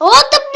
What the